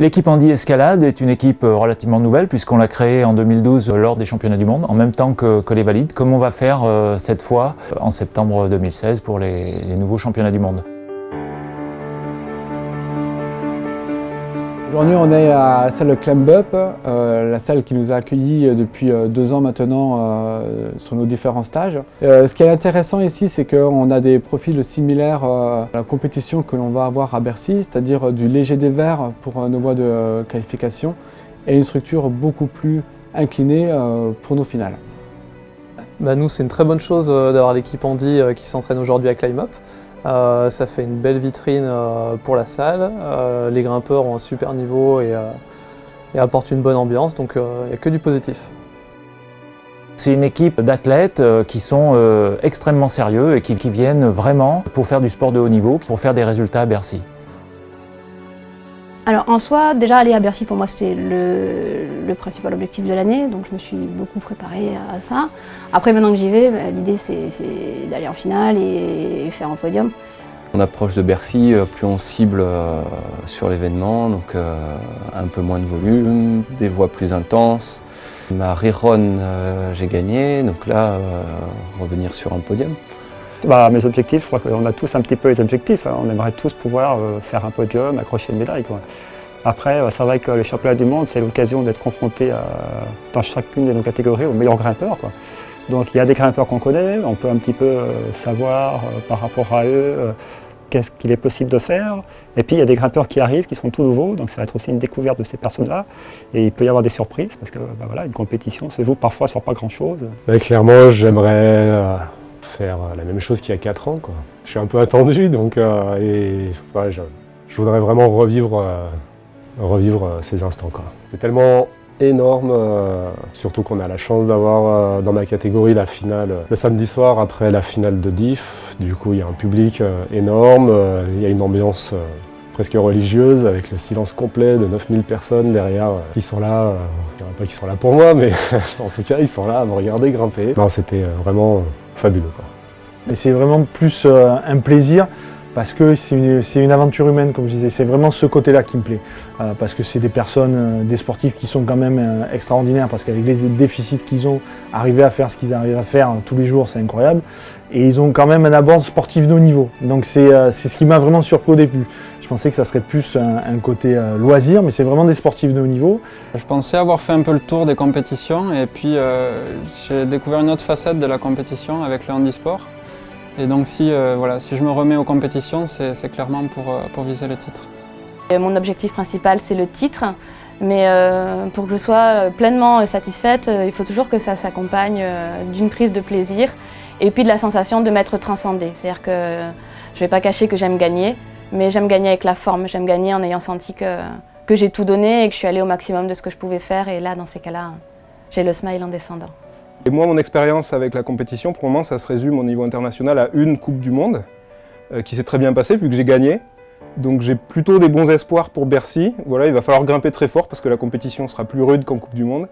L'équipe Andy Escalade est une équipe euh, relativement nouvelle puisqu'on l'a créée en 2012 lors des championnats du monde, en même temps que, les valides, comme on va faire euh, cette fois en septembre 2016 pour les nouveaux championnats du monde. Aujourd'hui, on est à la salle Climb Up, euh, la salle qui nous a accueillis depuis euh, deux ans maintenant euh, sur nos différents stages. ce qui est intéressant ici, c'est qu'on a des profils similaires à la compétition que l'on va avoir à Bercy, c'est-à-dire du léger des verts pour nos voies de qualification et une structure beaucoup plus inclinée pour nos finales. Bah, nous, c'est une très bonne chose d'avoir l'équipe Andy qui s'entraîne aujourd'hui à Climb Up. Euh, ça fait une belle vitrine euh, pour la salle, euh, les grimpeurs ont un super niveau et, apportent une bonne ambiance, donc il n'y a que du positif. C'est une équipe d'athlètes qui sont extrêmement sérieux et qui, viennent vraiment pour faire du sport de haut niveau, pour faire des résultats à Bercy. Alors en soi, déjà aller à Bercy pour moi c'était le, principal objectif de l'année, donc je me suis beaucoup préparée à ça. Après maintenant que j'y vais, bah, l'idée c'est d'aller en finale et faire un podium. On approche de Bercy, euh, plus on cible euh, sur l'événement, donc euh, un peu moins de volume, des voies plus intenses. Ma rerun, j'ai gagné, donc là, revenir sur un podium. Bah, mes objectifs, je crois qu'on a tous un petit peu les objectifs. Hein. On aimerait tous pouvoir euh, faire un podium, accrocher une médaille. Après, euh, c'est vrai que les championnats du monde, c'est l'occasion d'être confronté dans chacune de nos catégories aux meilleurs grimpeurs. Donc il y a des grimpeurs qu'on connaît, on peut un petit peu euh, savoir par rapport à eux qu'est-ce qu'il est possible de faire. Et puis il y a des grimpeurs qui arrivent, qui sont tout nouveaux, donc ça va être aussi une découverte de ces personnes-là. Et il peut y avoir des surprises, parce que bah, voilà, une compétition se joue parfois sur pas grand-chose. clairement, j'aimerais faire euh, la même chose qu'il y a 4 ans. Quoi. Je suis un peu attendu, donc euh, et, je, voudrais vraiment revivre, euh, revivre ces instants. C'est tellement énorme, surtout qu'on a la chance d'avoir dans ma catégorie la finale le samedi soir après la finale de diff. Du coup, il y a un public énorme, il y a une ambiance presque religieuse avec le silence complet de 9000 personnes derrière qui sont là, en a pas qui sont là pour moi, mais en tout cas, ils sont là à me regarder grimper. C'était vraiment fabuleux. c'est vraiment plus euh, un plaisir parce que c'est une, aventure humaine, comme je disais. C'est vraiment ce côté-là qui me plaît. Euh, parce que c'est des personnes, euh, des sportifs qui sont quand même extraordinaires, parce qu'avec les déficits qu'ils ont, arriver à faire ce qu'ils arrivent à faire tous les jours, c'est incroyable. Et ils ont quand même un abord sportif de haut niveau. Donc c'est ce qui m'a vraiment surpris au début. Je pensais que ça serait plus un, côté loisir, mais c'est vraiment des sportifs de haut niveau. Je pensais avoir fait un peu le tour des compétitions, et puis j'ai découvert une autre facette de la compétition avec le handisport. Et donc si, euh, voilà, si je me remets aux compétitions, c'est clairement pour, euh, pour, viser le titre. Mon objectif principal, c'est le titre. Mais euh, pour que je sois pleinement satisfaite, il faut toujours que ça s'accompagne d'une prise de plaisir et puis de la sensation de m'être transcendée. C'est-à-dire que je ne vais pas cacher que j'aime gagner, mais j'aime gagner avec la forme. J'aime gagner en ayant senti que, que j'ai tout donné et que je suis allée au maximum de ce que je pouvais faire. Et là, dans ces cas-là, j'ai le smile en descendant. Et moi, mon expérience avec la compétition, pour le moment, ça se résume au niveau international à une Coupe du Monde, euh, qui s'est très bien passée vu que j'ai gagné. Donc j'ai plutôt des bons espoirs pour Bercy. Voilà, il va falloir grimper très fort parce que la compétition sera plus rude qu'en Coupe du Monde.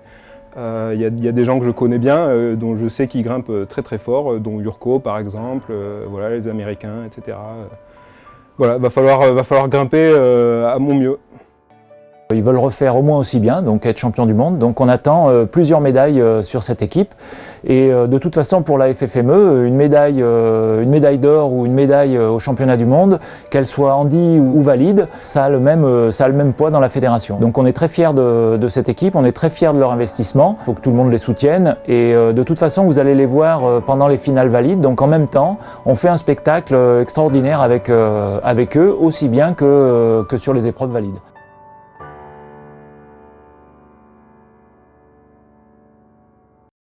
Euh, il y, a des gens que je connais bien, euh, dont je sais qu'ils grimpent très très fort, dont Urko par exemple, voilà, les Américains, etc. voilà, il va falloir, va falloir grimper à mon mieux. Ils veulent refaire au moins aussi bien, donc être champion du monde. Donc on attend euh, plusieurs médailles euh, sur cette équipe. Et euh, de toute façon, pour la FFME, une médaille, une médaille d'or ou une médaille au championnat du monde, qu'elle soit handi ou, valide, ça a, le même, ça a le même poids dans la fédération. Donc on est très fiers de, cette équipe, on est très fiers de leur investissement. Il faut que tout le monde les soutienne. Et de toute façon, vous allez les voir pendant les finales valides. Donc en même temps, on fait un spectacle extraordinaire avec, avec eux, aussi bien que, que sur les épreuves valides.